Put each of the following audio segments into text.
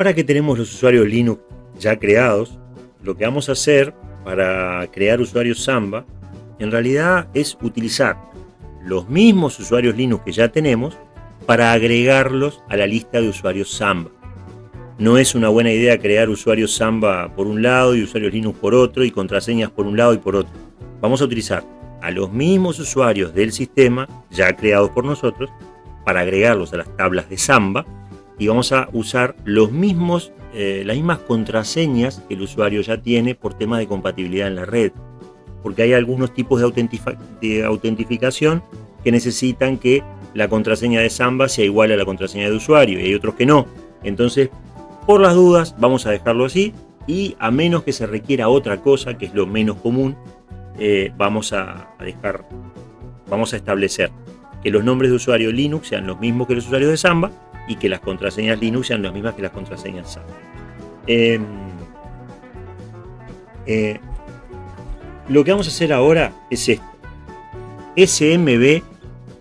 Ahora que tenemos los usuarios Linux ya creados, lo que vamos a hacer para crear usuarios Samba, en realidad es utilizar los mismos usuarios Linux que ya tenemos para agregarlos a la lista de usuarios Samba. No es una buena idea crear usuarios Samba por un lado y usuarios Linux por otro y contraseñas por un lado y por otro. Vamos a utilizar a los mismos usuarios del sistema ya creados por nosotros para agregarlos a las tablas de Samba y vamos a usar los mismos, eh, las mismas contraseñas que el usuario ya tiene por tema de compatibilidad en la red. Porque hay algunos tipos de, autentificación que necesitan que la contraseña de Samba sea igual a la contraseña de usuario y hay otros que no. Entonces, por las dudas, vamos a dejarlo así y a menos que se requiera otra cosa, que es lo menos común, eh, vamos a, dejar, vamos a establecer que los nombres de usuario Linux sean los mismos que los usuarios de Samba y que las contraseñas Linux sean las mismas que las contraseñas Samba. Em, eh, lo que vamos a hacer ahora es esto. SMB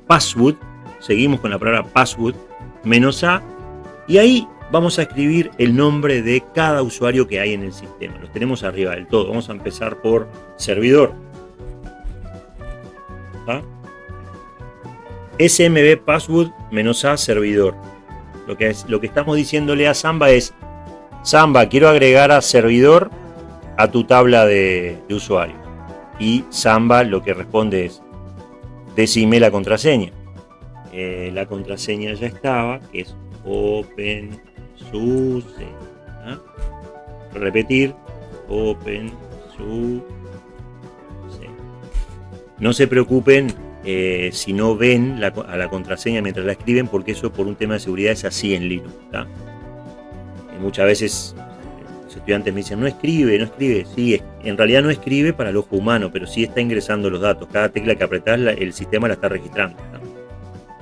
password, seguimos con la palabra password, menos A, y ahí vamos a escribir el nombre de cada usuario que hay en el sistema. Los tenemos arriba del todo. Vamos a empezar por servidor. SMB password menos A servidor. Lo que, es, lo que estamos diciéndole a Samba es, Samba, quiero agregar a servidor a tu tabla de, usuario. Y Samba lo que responde es, decime la contraseña. Eh, la contraseña ya estaba, que es open SUSE. ¿ah? Repetir, open SUSE. No se preocupen eh, si no ven a la contraseña mientras la escriben, porque eso por un tema de seguridad es así en Linux. muchas veces los estudiantes me dicen, no escribe, no escribe. Sí, en realidad no escribe para el ojo humano, pero sí está ingresando los datos. Cada tecla que apretás, el sistema la está registrando.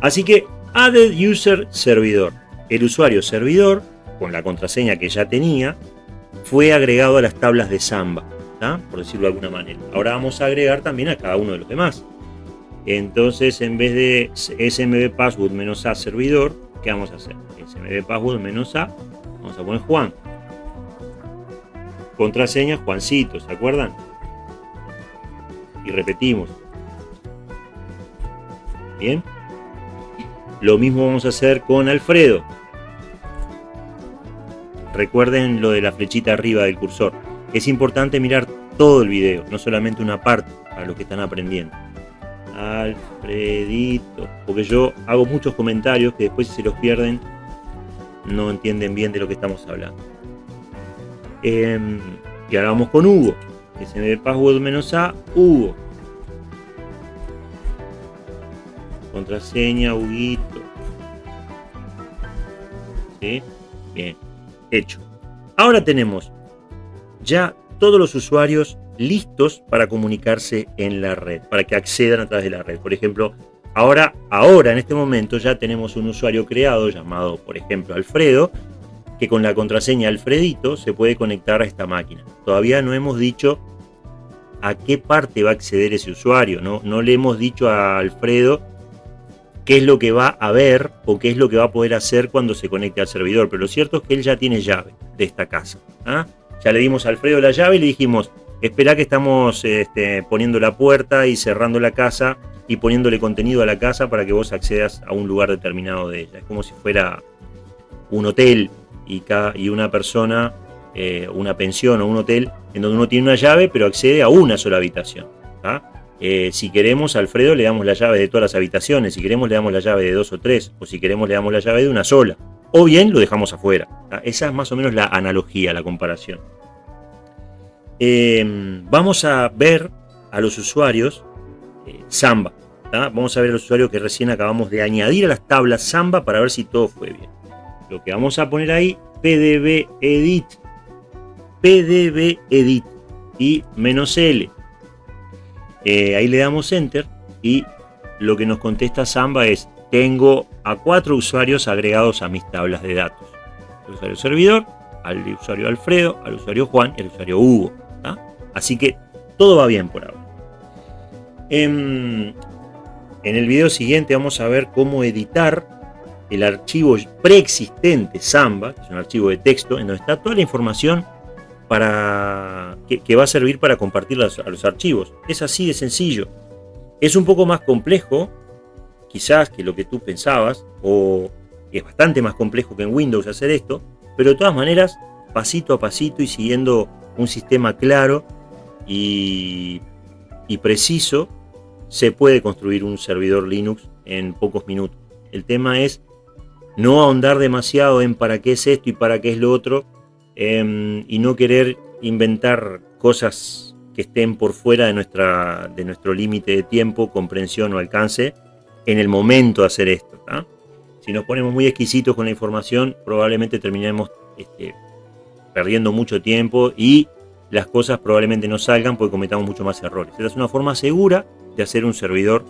Así que, added user servidor. El usuario servidor, con la contraseña que ya tenía, fue agregado a las tablas de Samba, por decirlo de alguna manera. Ahora vamos a agregar también a cada uno de los demás. Entonces, en vez de smb password menos a servidor, ¿qué vamos a hacer? smb password menos a, vamos a poner Juan. Contraseña Juancito, ¿se acuerdan? Y repetimos. Bien. Lo mismo vamos a hacer con Alfredo. Recuerden lo de la flechita arriba del cursor. Es importante mirar todo el video, no solamente una parte, para los que están aprendiendo. Alfredito. Porque yo hago muchos comentarios que después si se los pierden, no entienden bien de lo que estamos hablando. Em, y ahora vamos con Hugo. SMB password menos A, Hugo. Contraseña, Huguito. ¿Sí? Bien hecho. Ahora tenemos ya todos los usuarios listos para comunicarse en la red, para que accedan a través de la red. Por ejemplo, ahora, ahora en este momento ya tenemos un usuario creado llamado, por ejemplo, Alfredo, que con la contraseña Alfredito se puede conectar a esta máquina. Todavía no hemos dicho a qué parte va a acceder ese usuario, no, no le hemos dicho a Alfredo qué es lo que va a ver o qué es lo que va a poder hacer cuando se conecte al servidor. Pero lo cierto es que él ya tiene llave de esta casa. ¿ah? Ya le dimos a Alfredo la llave y le dijimos, espera que estamos este, poniendo la puerta y cerrando la casa y poniéndole contenido a la casa para que vos accedas a un lugar determinado de ella. Es como si fuera un hotel y, y una persona, eh, una pensión o un hotel en donde uno tiene una llave pero accede a una sola habitación. Eh, si queremos, Alfredo, le damos la llave de todas las habitaciones. Si queremos, le damos la llave de dos o tres. O si queremos, le damos la llave de una sola. O bien lo dejamos afuera. Esa es más o menos la analogía, la comparación. Em, vamos a ver a los usuarios eh, Samba. Vamos a ver a los usuarios que recién acabamos de añadir a las tablas Samba para ver si todo fue bien. Lo que vamos a poner ahí, pdb edit. pdb edit y menos L eh, ahí le damos Enter y lo que nos contesta Samba es tengo a cuatro usuarios agregados a mis tablas de datos. Al usuario servidor, al usuario Alfredo, al usuario Juan y al usuario Hugo. Así que todo va bien por ahora. En, en, el video siguiente vamos a ver cómo editar el archivo preexistente Samba, que es un archivo de texto, en donde está toda la información para, que, va a servir para compartir a los archivos. Es así de sencillo. Es un poco más complejo, quizás, que lo que tú pensabas, o es bastante más complejo que en Windows hacer esto, pero de todas maneras, pasito a pasito y siguiendo un sistema claro y, preciso, se puede construir un servidor Linux en pocos minutos. El tema es no ahondar demasiado en para qué es esto y para qué es lo otro, em, y no querer inventar cosas que estén por fuera de, nuestra, de nuestro límite de tiempo, comprensión o alcance en el momento de hacer esto. Si nos ponemos muy exquisitos con la información, probablemente terminemos este, perdiendo mucho tiempo y las cosas probablemente no salgan porque cometamos mucho más errores. Esta es una forma segura de hacer un servidor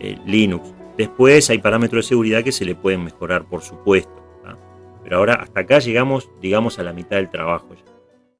eh, Linux. Después hay parámetros de seguridad que se le pueden mejorar, por supuesto. Pero ahora hasta acá llegamos, digamos, a la mitad del trabajo ya.